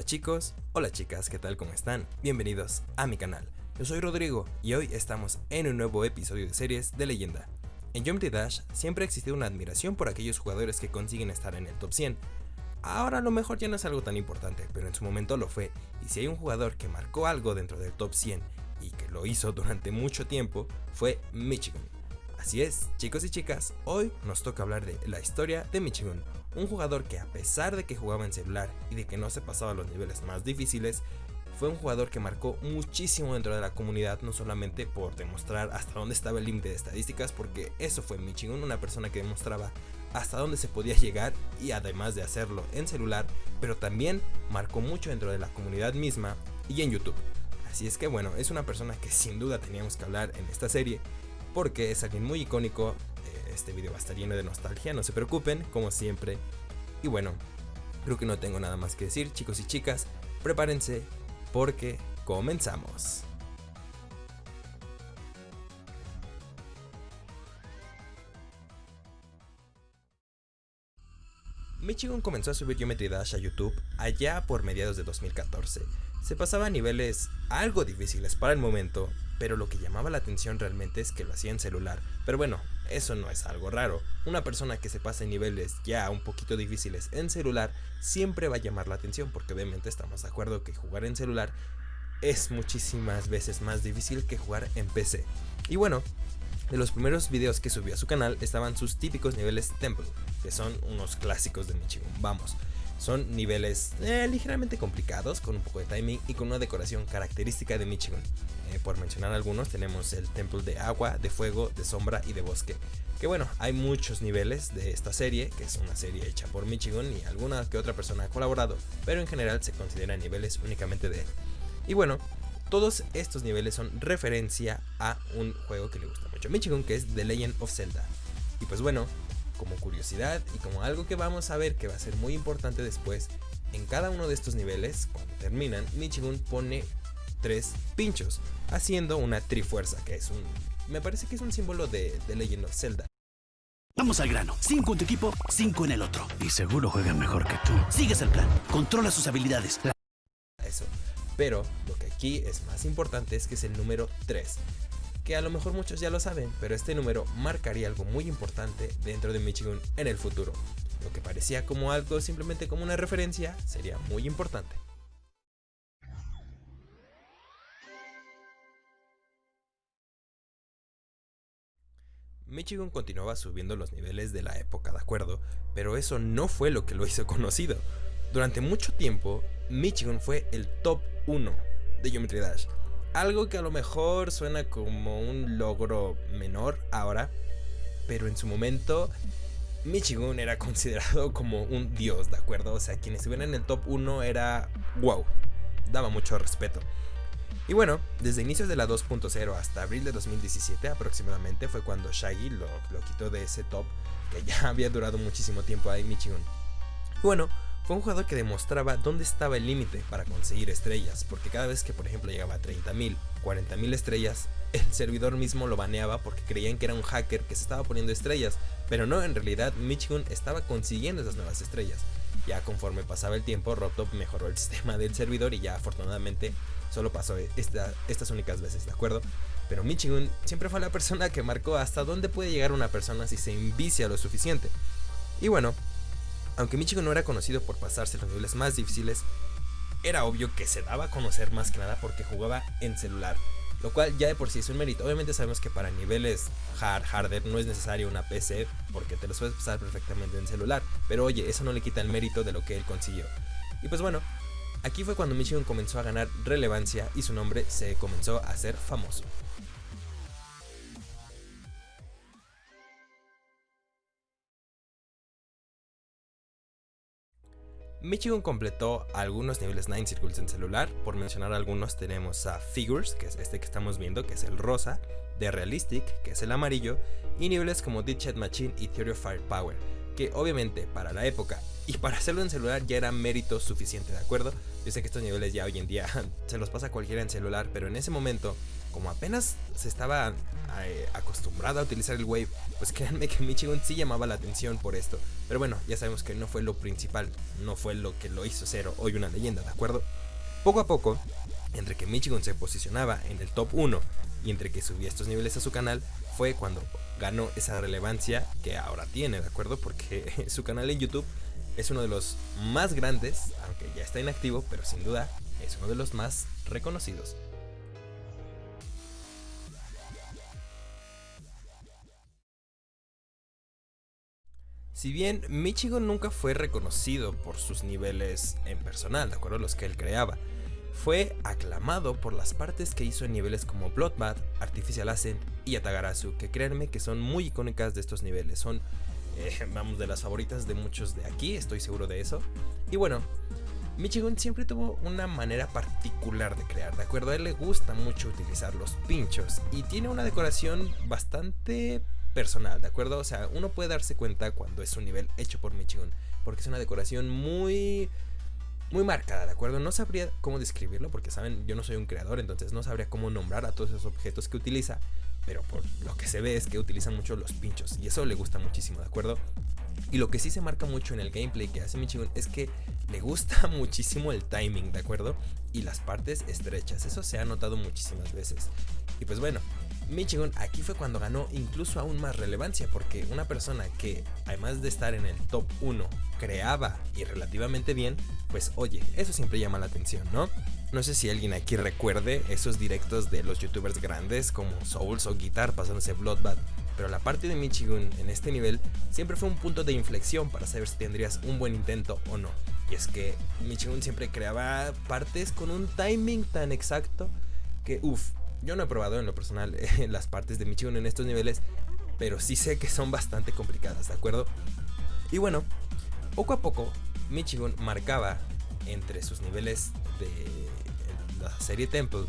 Hola chicos, hola chicas, ¿qué tal? ¿Cómo están? Bienvenidos a mi canal. Yo soy Rodrigo y hoy estamos en un nuevo episodio de series de leyenda. En Geometry Dash siempre ha existido una admiración por aquellos jugadores que consiguen estar en el top 100. Ahora a lo mejor ya no es algo tan importante, pero en su momento lo fue, y si hay un jugador que marcó algo dentro del top 100 y que lo hizo durante mucho tiempo, fue Michigan. Así es, chicos y chicas, hoy nos toca hablar de la historia de Michigan, un jugador que a pesar de que jugaba en celular y de que no se pasaba los niveles más difíciles, fue un jugador que marcó muchísimo dentro de la comunidad, no solamente por demostrar hasta dónde estaba el límite de estadísticas, porque eso fue Michigan, una persona que demostraba hasta dónde se podía llegar y además de hacerlo en celular, pero también marcó mucho dentro de la comunidad misma y en YouTube. Así es que bueno, es una persona que sin duda teníamos que hablar en esta serie porque es alguien muy icónico. Eh, este video va a estar lleno de nostalgia, no se preocupen, como siempre. Y bueno, creo que no tengo nada más que decir, chicos y chicas. Prepárense porque comenzamos. Michigan comenzó a subir Geometry Dash a YouTube allá por mediados de 2014. Se pasaba a niveles algo difíciles para el momento, pero lo que llamaba la atención realmente es que lo hacía en celular. Pero bueno, eso no es algo raro. Una persona que se pasa en niveles ya un poquito difíciles en celular siempre va a llamar la atención porque obviamente estamos de acuerdo que jugar en celular es muchísimas veces más difícil que jugar en PC. Y bueno, de los primeros videos que subió a su canal estaban sus típicos niveles Temple, que son unos clásicos de Michigan, vamos. Son niveles eh, ligeramente complicados, con un poco de timing y con una decoración característica de Michigan. Eh, por mencionar algunos, tenemos el templo de agua, de fuego, de sombra y de bosque. Que bueno, hay muchos niveles de esta serie, que es una serie hecha por Michigan y alguna que otra persona ha colaborado, pero en general se consideran niveles únicamente de él. Y bueno, todos estos niveles son referencia a un juego que le gusta mucho Michigan, que es The Legend of Zelda. Y pues bueno, como curiosidad y como algo que vamos a ver que va a ser muy importante después, en cada uno de estos niveles, cuando terminan, Michigan pone tres pinchos, haciendo una trifuerza, que es un... me parece que es un símbolo de, de Legend of Zelda. Vamos al grano. Cinco en tu equipo, cinco en el otro. Y seguro juegan mejor que tú. Sigues el plan. Controla sus habilidades. Eso. Pero lo que aquí es más importante es que es el número 3 que a lo mejor muchos ya lo saben, pero este número marcaría algo muy importante dentro de Michigan en el futuro. Lo que parecía como algo simplemente como una referencia sería muy importante. Michigan continuaba subiendo los niveles de la época, de acuerdo, pero eso no fue lo que lo hizo conocido. Durante mucho tiempo, Michigan fue el top 1 de Geometry Dash, algo que a lo mejor suena como un logro menor ahora, pero en su momento Michigan era considerado como un dios, ¿de acuerdo? O sea, quien estuviera en el top 1 era wow, daba mucho respeto. Y bueno, desde inicios de la 2.0 hasta abril de 2017 aproximadamente fue cuando Shaggy lo, quitó de ese top que ya había durado muchísimo tiempo ahí Michigan. Y bueno, fue un jugador que demostraba dónde estaba el límite para conseguir estrellas, porque cada vez que por ejemplo llegaba a 30.000, 40.000 estrellas, el servidor mismo lo baneaba porque creían que era un hacker que se estaba poniendo estrellas, pero no, en realidad Michigan estaba consiguiendo esas nuevas estrellas. Ya conforme pasaba el tiempo, Robtop mejoró el sistema del servidor y ya afortunadamente solo pasó estas únicas veces, ¿de acuerdo? Pero Michigan siempre fue la persona que marcó hasta dónde puede llegar una persona si se envicia lo suficiente. Y bueno, aunque Michigan no era conocido por pasarse los niveles más difíciles, era obvio que se daba a conocer más que nada porque jugaba en celular, lo cual ya de por sí es un mérito. Obviamente sabemos que para niveles hard, harder no es necesario una PC porque te lo puedes pasar perfectamente en celular, pero oye, eso no le quita el mérito de lo que él consiguió. Y pues bueno, aquí fue cuando Michigan comenzó a ganar relevancia y su nombre se comenzó a hacer famoso. Michigan completó algunos niveles 9 Circles en celular, por mencionar algunos tenemos a Figures, que es este que estamos viendo, que es el rosa, de Realistic, que es el amarillo, y niveles como Chat Machine y Theory of Firepower, que obviamente para la época y para hacerlo en celular ya era mérito suficiente, ¿de acuerdo? Yo sé que estos niveles ya hoy en día se los pasa cualquiera en celular, pero en ese momento como apenas se estaba eh, acostumbrada a utilizar el Wave, pues créanme que Michigan sí llamaba la atención por esto. Pero bueno, ya sabemos que no fue lo principal, no fue lo que lo hizo ser hoy una leyenda, ¿de acuerdo? Poco a poco, entre que Michigan se posicionaba en el top 1 y entre que subía estos niveles a su canal, fue cuando ganó esa relevancia que ahora tiene, ¿de acuerdo? Porque su canal en YouTube es uno de los más grandes, aunque ya está inactivo, pero sin duda es uno de los más reconocidos. Si bien Michigan nunca fue reconocido por sus niveles en personal, de acuerdo a los que él creaba, fue aclamado por las partes que hizo en niveles como Bloodbath, Artificial Ascent y Atagarasu, que créanme que son muy icónicas de estos niveles, son, eh, vamos, de las favoritas de muchos de aquí, estoy seguro de eso. Y bueno, Michigan siempre tuvo una manera particular de crear, ¿de acuerdo? A él le gusta mucho utilizar los pinchos y tiene una decoración bastante personal, ¿de acuerdo? O sea, uno puede darse cuenta cuando es un nivel hecho por Michigan, porque es una decoración muy muy marcada, ¿de acuerdo? No sabría cómo describirlo porque saben, yo no soy un creador, entonces no sabría cómo nombrar a todos esos objetos que utiliza, pero por lo que se ve es que utiliza mucho los pinchos y eso le gusta muchísimo, ¿de acuerdo? Y lo que sí se marca mucho en el gameplay que hace Michigan es que le gusta muchísimo el timing, ¿de acuerdo? Y las partes estrechas, eso se ha notado muchísimas veces. Y pues bueno, Michigan aquí fue cuando ganó incluso aún más relevancia porque una persona que además de estar en el top 1 creaba y relativamente bien, pues oye, eso siempre llama la atención, ¿no? No sé si alguien aquí recuerde esos directos de los youtubers grandes como Souls o Guitar pasándose Bloodbath, pero la parte de Michigan en este nivel siempre fue un punto de inflexión para saber si tendrías un buen intento o no. Y es que Michigan siempre creaba partes con un timing tan exacto que uff, yo no he probado en lo personal las partes de Michigan en estos niveles, pero sí sé que son bastante complicadas, ¿de acuerdo? Y bueno, poco a poco Michigan marcaba entre sus niveles de la serie Temple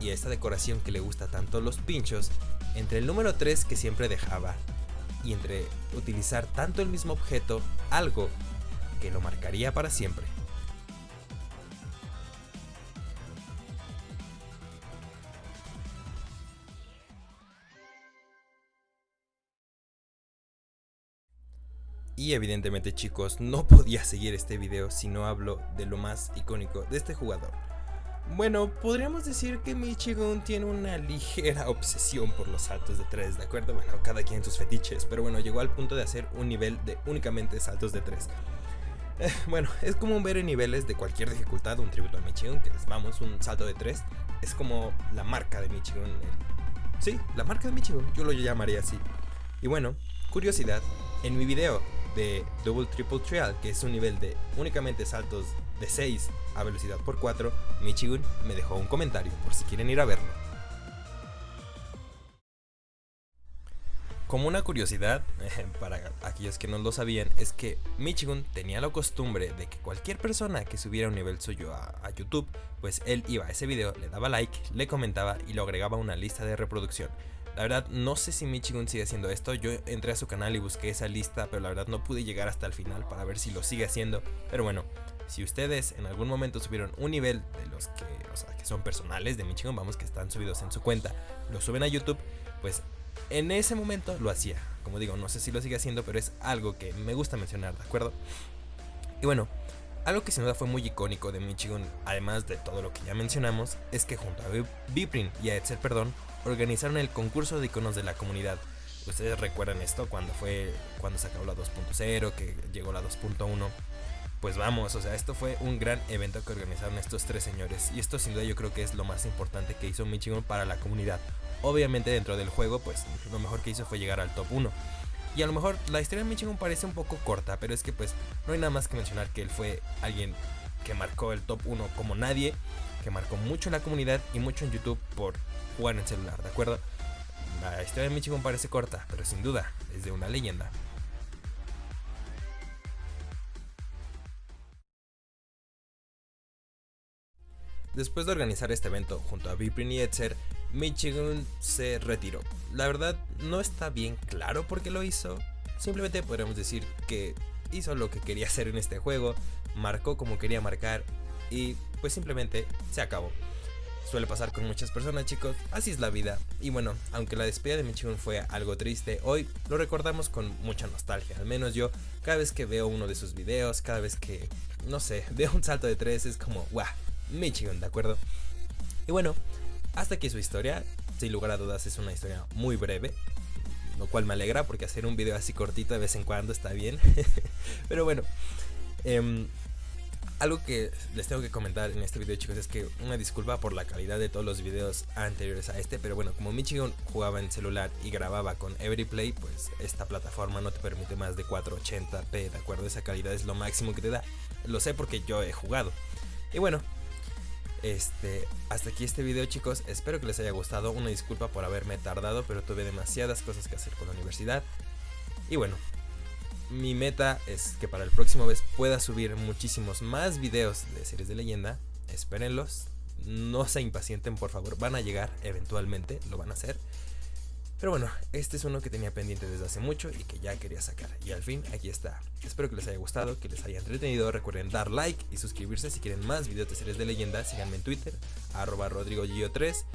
y esta decoración que le gusta tanto los pinchos, entre el número 3 que siempre dejaba y entre utilizar tanto el mismo objeto, algo que lo marcaría para siempre. Y evidentemente chicos, no podía seguir este video si no hablo de lo más icónico de este jugador. Bueno, podríamos decir que Michigan tiene una ligera obsesión por los saltos de 3, ¿de acuerdo? Bueno, cada quien sus fetiches, pero bueno, llegó al punto de hacer un nivel de únicamente saltos de 3. Eh, bueno, es como ver en niveles de cualquier dificultad un tributo a Michigan, que es, vamos, un salto de 3, es como la marca de Michigan. Sí, la marca de Michigan, yo lo llamaría así. Y bueno, curiosidad, en mi video de Double Triple Trial, que es un nivel de únicamente saltos de 6 a velocidad por 4, Michigan me dejó un comentario por si quieren ir a verlo. Como una curiosidad, para aquellos que no lo sabían, es que Michigan tenía la costumbre de que cualquier persona que subiera un nivel suyo a, a, YouTube, pues él iba a ese video, le daba like, le comentaba y lo agregaba a una lista de reproducción. La verdad, no sé si Michigan sigue haciendo esto. Yo entré a su canal y busqué esa lista, pero la verdad no pude llegar hasta el final para ver si lo sigue haciendo. Pero bueno, si ustedes en algún momento subieron un nivel de los que, son personales de Michigan, vamos, que están subidos en su cuenta, lo suben a YouTube, pues en ese momento lo hacía. Como digo, no sé si lo sigue haciendo, pero es algo que me gusta mencionar, ¿de acuerdo? Y bueno, algo que sin duda fue muy icónico de Michigan, además de todo lo que ya mencionamos, es que junto a Biprin y a Etzer Perdón, organizaron el concurso de iconos de la comunidad. Ustedes recuerdan esto cuando fue cuando se acabó la 2.0, que llegó la 2.1. Pues vamos, o sea, esto fue un gran evento que organizaron estos tres señores y esto sin duda yo creo que es lo más importante que hizo Michigan para la comunidad. Obviamente dentro del juego, pues lo mejor que hizo fue llegar al top 1. Y a lo mejor la historia de Michigan parece un poco corta, pero es que pues no hay nada más que mencionar que él fue alguien que marcó el top 1 como nadie, que marcó mucho en la comunidad y mucho en YouTube por jugar en celular, ¿de acuerdo? La historia de Michigan parece corta, pero sin duda es de una leyenda. Después de organizar este evento junto a Viprin y Etzer, Michigan se retiró. La verdad no está bien claro por qué lo hizo, simplemente podríamos decir que hizo lo que quería hacer en este juego, marcó como quería marcar y pues simplemente se acabó. Suele pasar con muchas personas, chicos. Así es la vida. Y bueno, aunque la despedida de Michigan fue algo triste, hoy lo recordamos con mucha nostalgia. Al menos yo, cada vez que veo uno de sus videos, cada vez que, no sé, veo un salto de tres, es como, guau, Michigan, ¿de acuerdo? Y bueno, hasta aquí su historia. Sin lugar a dudas, es una historia muy breve. Lo cual me alegra porque hacer un video así cortito de vez en cuando está bien. Pero bueno, eh, algo que les tengo que comentar en este video chicos es que una disculpa por la calidad de todos los videos anteriores a este, pero bueno, como Michigan jugaba en celular y grababa con Everyplay, pues esta plataforma no te permite más de 480p, ¿de acuerdo? Esa calidad es lo máximo que te da. Lo sé porque yo he jugado. Y bueno, este, hasta aquí este video chicos, espero que les haya gustado, una disculpa por haberme tardado, pero tuve demasiadas cosas que hacer con la universidad. Y bueno, mi meta es que para el próximo vez pueda subir muchísimos más videos de series de leyenda. Espérenlos. No se impacienten, por favor. Van a llegar eventualmente, lo van a hacer. Pero bueno, este es uno que tenía pendiente desde hace mucho y que ya quería sacar. Y al fin, aquí está. Espero que les haya gustado, que les haya entretenido. Recuerden dar like y suscribirse si quieren más videos de series de leyenda. Síganme en Twitter, arroba rodrigo 3